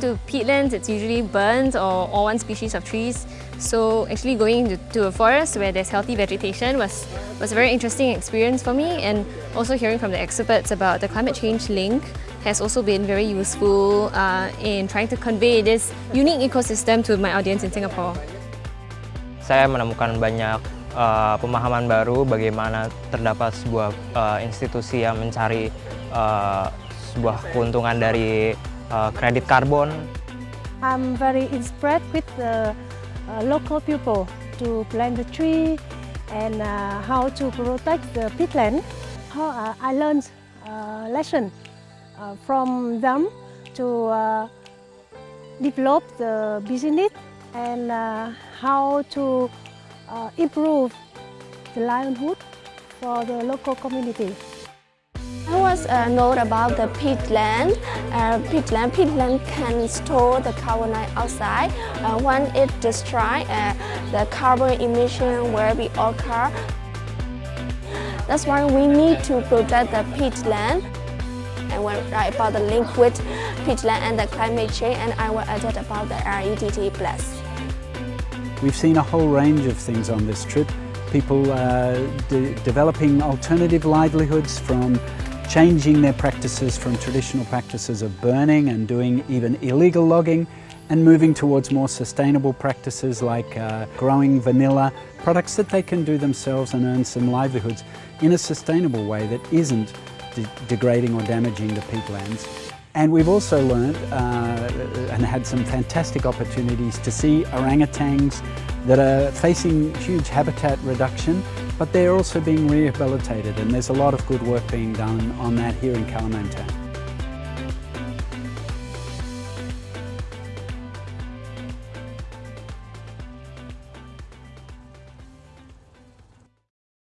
to peatlands, it's usually burnt or, or one species of trees. So actually going to, to a forest where there's healthy vegetation was, was a very interesting experience for me and also hearing from the experts about the climate change link has also been very useful uh, in trying to convey this unique ecosystem to my audience in Singapore. Saya menemukan banyak uh, pemahaman baru bagaimana terdapat sebuah uh, institusi yang mencari uh, sebuah keuntungan dari uh, kredit karbon. I'm very inspired with the uh, local people to plant the tree and uh, how to protect the peatland. How uh, I learned a lesson uh, from them to uh, develop the business and uh, how to uh, improve the livelihood for the local community. I was uh, know about the peatland. Uh, peatland, peatland can store the carbon dioxide. Uh, when it destroy, uh, the carbon emission will be occur. That's why we need to protect the peatland. And when write about the link with peatland and the climate change, and I will add about the REDD+. We've seen a whole range of things on this trip. People uh, de developing alternative livelihoods from changing their practices from traditional practices of burning and doing even illegal logging and moving towards more sustainable practices like uh, growing vanilla, products that they can do themselves and earn some livelihoods in a sustainable way that isn't de degrading or damaging the peatlands. And we've also learned uh, and had some fantastic opportunities to see orangutans that are facing huge habitat reduction but they're also being rehabilitated and there's a lot of good work being done on that here in Kalimantan.